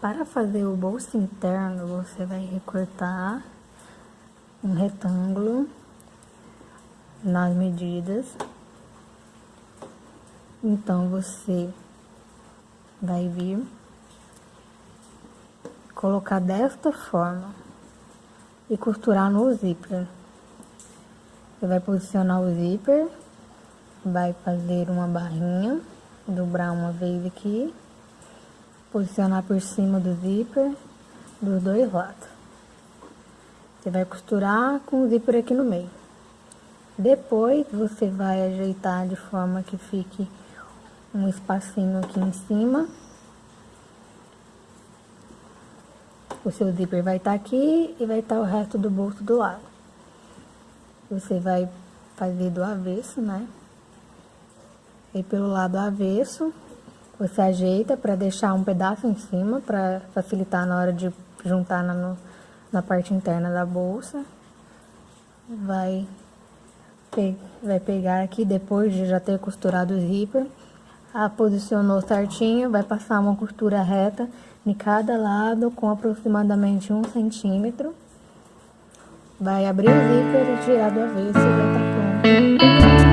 Para fazer o bolso interno, você vai recortar um retângulo nas medidas. Então, você vai vir colocar desta forma e costurar no zíper. Você vai posicionar o zíper, vai fazer uma barrinha, dobrar uma vez aqui, posicionar por cima do zíper dos dois lados. Você vai costurar com o zíper aqui no meio. Depois, você vai ajeitar de forma que fique um espacinho aqui em cima. O seu zíper vai estar tá aqui e vai estar tá o resto do bolso do lado. Você vai fazer do avesso, né? E pelo lado avesso, você ajeita para deixar um pedaço em cima, para facilitar na hora de juntar na, no, na parte interna da bolsa. Vai, pe vai pegar aqui, depois de já ter costurado o zíper, a posicionou certinho, vai passar uma costura reta em cada lado com aproximadamente um centímetro. Vai abrir o zíper e tirar do avesso e já tá pronto.